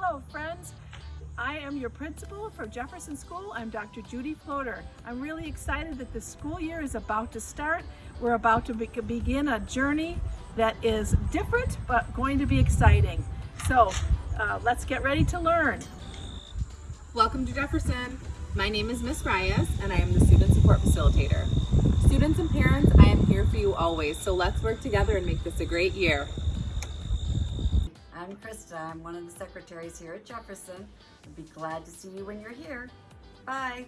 Hello, friends. I am your principal for Jefferson School. I'm Dr. Judy Floater. I'm really excited that the school year is about to start. We're about to be begin a journey that is different, but going to be exciting. So uh, let's get ready to learn. Welcome to Jefferson. My name is Miss Reyes and I am the Student Support Facilitator. Students and parents, I am here for you always, so let's work together and make this a great year. I'm Krista. I'm one of the secretaries here at Jefferson. I'd be glad to see you when you're here. Bye.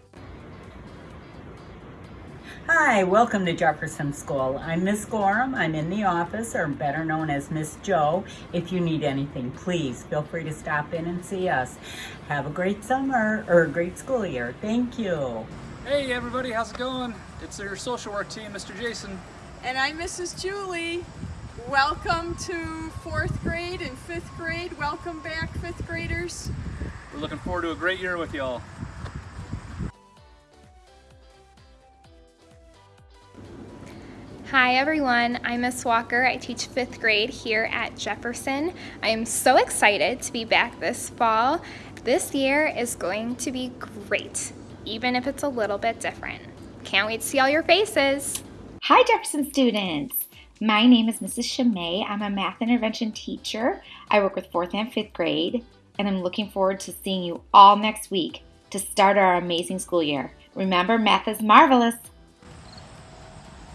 Hi, welcome to Jefferson School. I'm Miss Gorham. I'm in the office, or better known as Miss Joe. If you need anything, please feel free to stop in and see us. Have a great summer, or a great school year. Thank you. Hey everybody, how's it going? It's your social work team, Mr. Jason. And I'm Mrs. Julie. Welcome to fourth grade and fifth grade. Welcome back, fifth graders. We're looking forward to a great year with y'all. Hi everyone, I'm Miss Walker. I teach fifth grade here at Jefferson. I am so excited to be back this fall. This year is going to be great, even if it's a little bit different. Can't wait to see all your faces. Hi Jefferson students! My name is Mrs. Chamay. I'm a math intervention teacher. I work with fourth and fifth grade, and I'm looking forward to seeing you all next week to start our amazing school year. Remember, math is marvelous.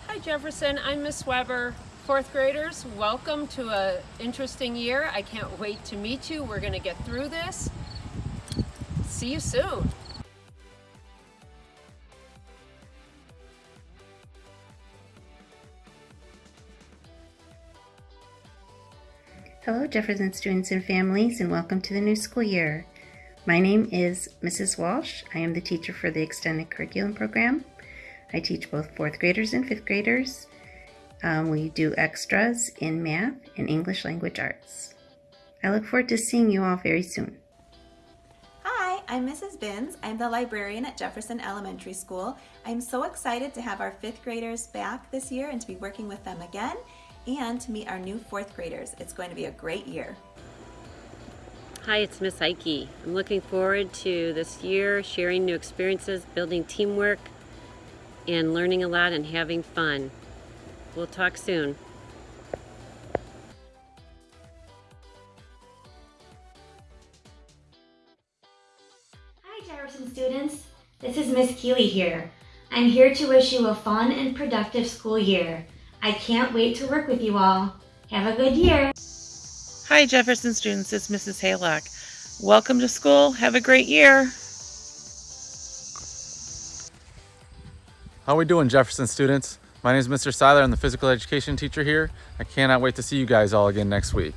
Hi Jefferson, I'm Miss Weber. Fourth graders, welcome to an interesting year. I can't wait to meet you. We're gonna get through this. See you soon. Hello Jefferson students and families and welcome to the new school year. My name is Mrs. Walsh. I am the teacher for the Extended Curriculum Program. I teach both fourth graders and fifth graders. Um, we do extras in math and English language arts. I look forward to seeing you all very soon. Hi, I'm Mrs. Binns. I'm the librarian at Jefferson Elementary School. I'm so excited to have our fifth graders back this year and to be working with them again and to meet our new fourth graders. It's going to be a great year. Hi, it's Miss Ike. I'm looking forward to this year, sharing new experiences, building teamwork, and learning a lot and having fun. We'll talk soon. Hi Jefferson students, this is Miss Keeley here. I'm here to wish you a fun and productive school year. I can't wait to work with you all. Have a good year. Hi Jefferson students, it's Mrs. Haylock. Welcome to school. Have a great year. How are we doing, Jefferson students? My name is Mr. Seiler. I'm the physical education teacher here. I cannot wait to see you guys all again next week.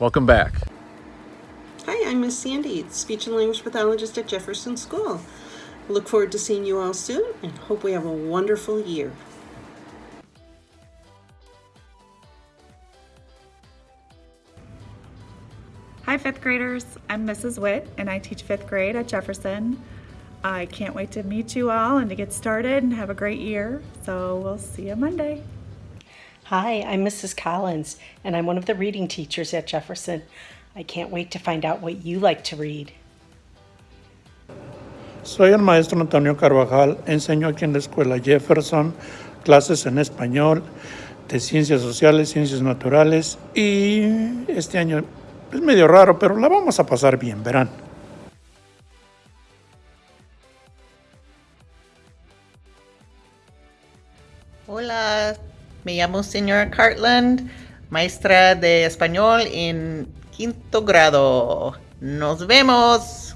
Welcome back. Hi, I'm Miss Sandy, speech and language pathologist at Jefferson School. Look forward to seeing you all soon and hope we have a wonderful year. Fifth graders. I'm Mrs. Witt and I teach fifth grade at Jefferson. I can't wait to meet you all and to get started and have a great year. So we'll see you Monday. Hi, I'm Mrs. Collins, and I'm one of the reading teachers at Jefferson. I can't wait to find out what you like to read. Soy el maestro Antonio Carvajal, enseño aquí en la escuela Jefferson, clases en español, de ciencias sociales, ciencias naturales y este año es medio raro, pero la vamos a pasar bien, verán. Hola, me llamo señora Cartland, maestra de español en quinto grado. Nos vemos.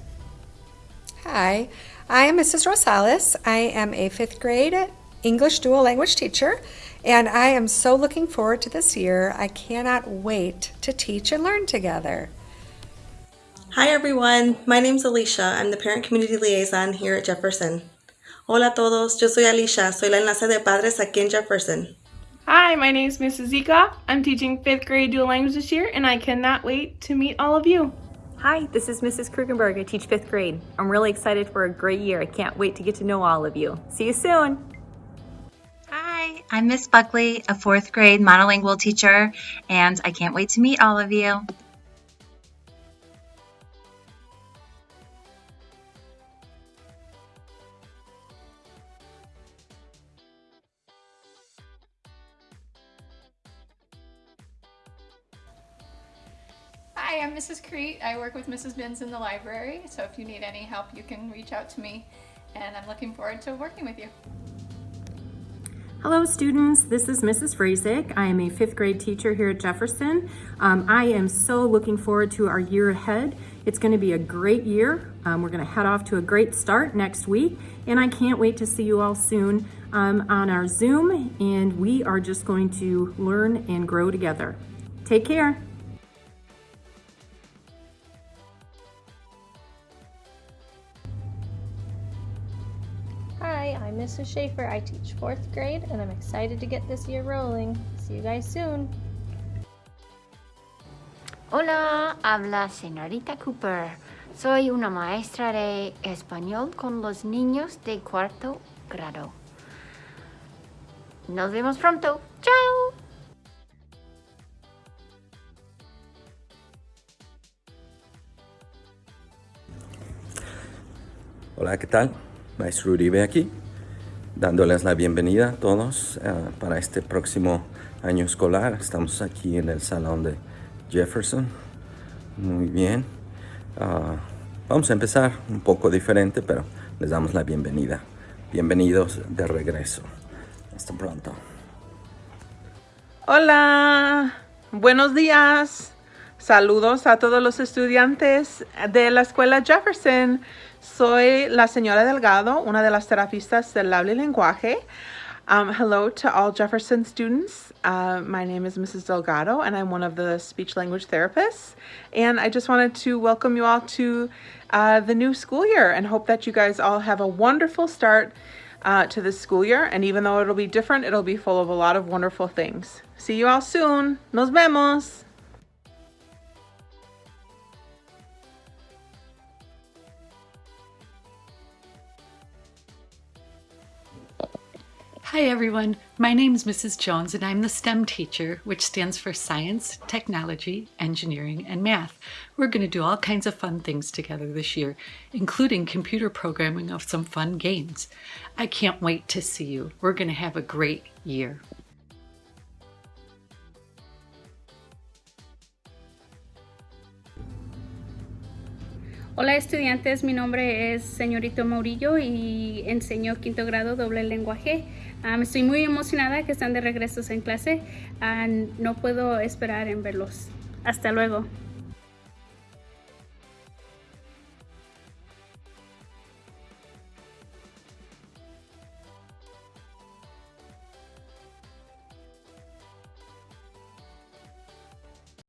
Hi, I am Mrs. Rosales. I am a fifth grade English dual language teacher, and I am so looking forward to this year. I cannot wait to teach and learn together. Hi everyone, my name is Alicia. I'm the Parent Community Liaison here at Jefferson. Hola a todos, yo soy Alicia, soy la enlace de padres aquí en Jefferson. Hi, my name is Mrs. Zika. I'm teaching 5th grade dual language this year and I cannot wait to meet all of you. Hi, this is Mrs. Krugenberg. I teach 5th grade. I'm really excited for a great year. I can't wait to get to know all of you. See you soon. I'm Miss Buckley, a fourth grade monolingual teacher, and I can't wait to meet all of you. Hi, I'm Mrs. Crete. I work with Mrs. Binns in the library, so if you need any help, you can reach out to me, and I'm looking forward to working with you. Hello students, this is Mrs. Frazek. I am a fifth grade teacher here at Jefferson. Um, I am so looking forward to our year ahead. It's going to be a great year. Um, we're going to head off to a great start next week, and I can't wait to see you all soon um, on our Zoom, and we are just going to learn and grow together. Take care. Hi, I'm Mrs. Schaefer. I teach fourth grade and I'm excited to get this year rolling. See you guys soon. Hola, habla señorita Cooper. Soy una maestra de español con los niños de cuarto grado. Nos vemos pronto. Chao. Hola, ¿qué tal? Maestro Uribe aquí, dándoles la bienvenida a todos uh, para este próximo año escolar. Estamos aquí en el salón de Jefferson. Muy bien. Uh, vamos a empezar un poco diferente, pero les damos la bienvenida. Bienvenidos de regreso. Hasta pronto. Hola, buenos días. Saludos a todos los estudiantes de la escuela Jefferson. Soy la señora Delgado, una de las terapistas del habla y lenguaje. Um, hello to all Jefferson students. Uh, my name is Mrs. Delgado, and I'm one of the speech language therapists. And I just wanted to welcome you all to uh, the new school year and hope that you guys all have a wonderful start uh, to this school year. And even though it'll be different, it'll be full of a lot of wonderful things. See you all soon. Nos vemos. Hi everyone, my name is Mrs. Jones and I'm the STEM teacher, which stands for Science, Technology, Engineering, and Math. We're going to do all kinds of fun things together this year, including computer programming of some fun games. I can't wait to see you. We're going to have a great year. Hola estudiantes, mi nombre es señorito Maurillo y enseño quinto grado doble lenguaje. Um, estoy muy emocionada que están de regreso en clase. No puedo esperar en verlos. Hasta luego.